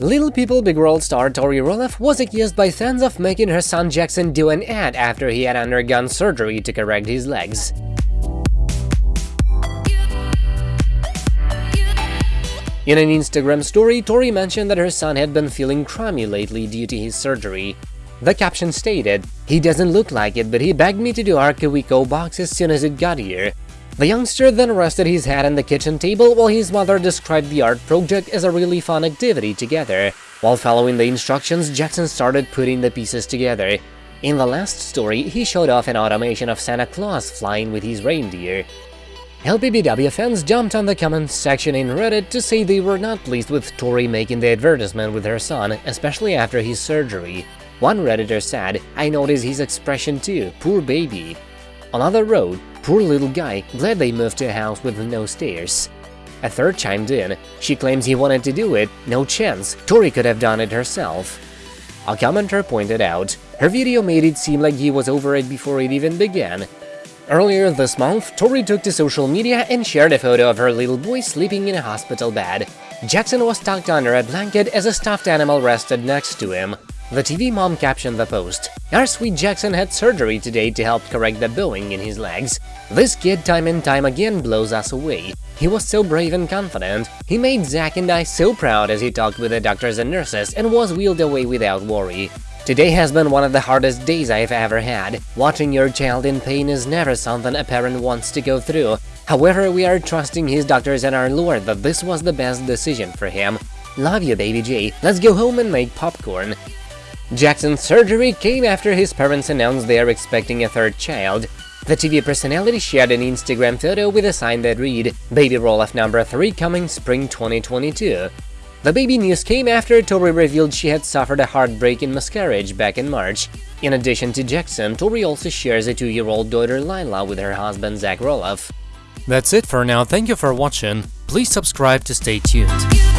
Little People Big World star Tori Roloff was accused by fans of making her son Jackson do an ad after he had undergone surgery to correct his legs. In an Instagram story, Tori mentioned that her son had been feeling crummy lately due to his surgery. The caption stated, He doesn't look like it, but he begged me to do our KiwiCo box as soon as it got here. The youngster then rested his head on the kitchen table while his mother described the art project as a really fun activity together. While following the instructions, Jackson started putting the pieces together. In the last story, he showed off an automation of Santa Claus flying with his reindeer. LPBW fans jumped on the comments section in Reddit to say they were not pleased with Tori making the advertisement with her son, especially after his surgery. One Redditor said, I noticed his expression too, poor baby. Another wrote, Poor little guy, glad they moved to a house with no stairs. A third chimed in, she claims he wanted to do it, no chance, Tori could have done it herself. A commenter pointed out, her video made it seem like he was over it before it even began. Earlier this month, Tori took to social media and shared a photo of her little boy sleeping in a hospital bed. Jackson was tucked under a blanket as a stuffed animal rested next to him. The TV mom captioned the post, Our sweet Jackson had surgery today to help correct the bowing in his legs. This kid time and time again blows us away. He was so brave and confident. He made Zach and I so proud as he talked with the doctors and nurses and was wheeled away without worry. Today has been one of the hardest days I've ever had. Watching your child in pain is never something a parent wants to go through. However, we are trusting his doctors and our Lord that this was the best decision for him. Love you, baby J. Let's go home and make popcorn. Jackson's surgery came after his parents announced they are expecting a third child. The TV personality shared an Instagram photo with a sign that read, Baby Roloff number 3 coming spring 2022. The baby news came after Tori revealed she had suffered a heartbreaking miscarriage back in March. In addition to Jackson, Tori also shares a two-year-old daughter Lila with her husband Zach Roloff. That's it for now, thank you for watching, please subscribe to stay tuned.